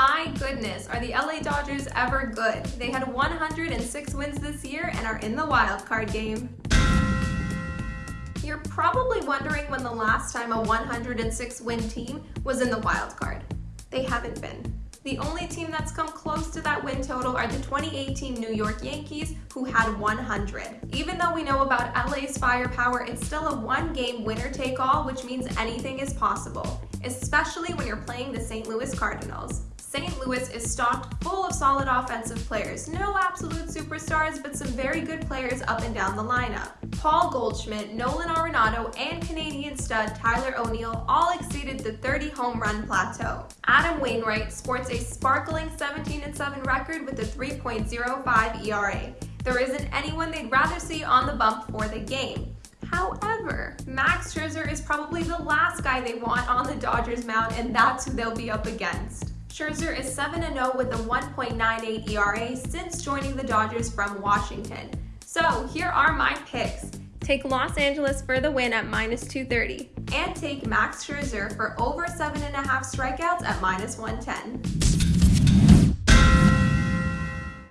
My goodness, are the LA Dodgers ever good? They had 106 wins this year and are in the wild card game. You're probably wondering when the last time a 106 win team was in the wild card. They haven't been. The only team that's come close to that win total are the 2018 New York Yankees, who had 100. Even though we know about LA's firepower, it's still a one-game winner-take-all, which means anything is possible, especially when you're playing the St. Louis Cardinals. St. Louis is stocked full of solid offensive players. No absolute superstars, but some very good players up and down the lineup. Paul Goldschmidt, Nolan Arenado, and Canadian stud Tyler O'Neill all exceeded the 30 home run plateau. Adam Wainwright sports a sparkling 17-7 record with a 3.05 ERA. There isn't anyone they'd rather see on the bump for the game. However, Max Scherzer is probably the last guy they want on the Dodgers mound, and that's who they'll be up against. Scherzer is 7-0 with a 1.98 ERA since joining the Dodgers from Washington. So here are my picks. Take Los Angeles for the win at minus 230. And take Max Scherzer for over 7.5 strikeouts at minus 110.